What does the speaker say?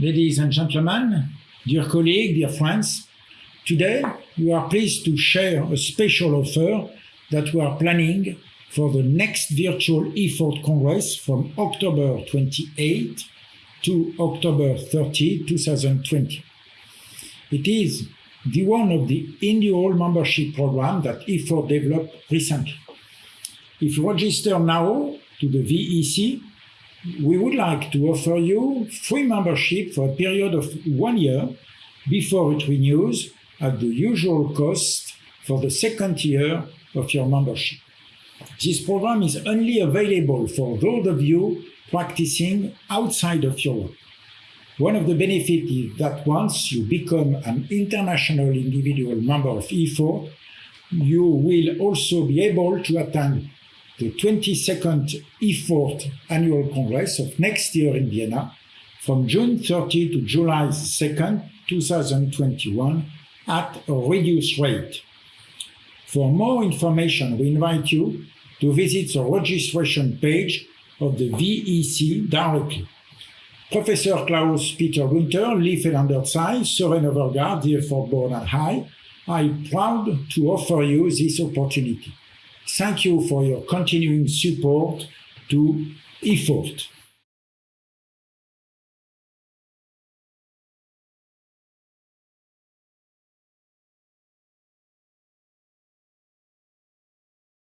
Ladies and gentlemen, dear colleagues, dear friends, today we are pleased to share a special offer that we are planning for the next virtual EFORT Congress from October 28 to October 30, 2020. It is the one of the annual membership program that EFORT developed recently. If you register now to the VEC, we would like to offer you free membership for a period of one year before it renews at the usual cost for the second year of your membership. This program is only available for those of you practicing outside of Europe. One of the benefits is that once you become an international individual member of EFORT, you will also be able to attend the 22nd EFORT Annual Congress of next year in Vienna from June 30 to July 2nd, 2021 at a reduced rate. For more information, we invite you to visit the registration page of the VEC directly. Professor Klaus Peter Günther, Li Felländer-Tsai, Søren Overgaard, the EFORT Board and High, I am proud to offer you this opportunity. Thank you for your continuing support to EFORT.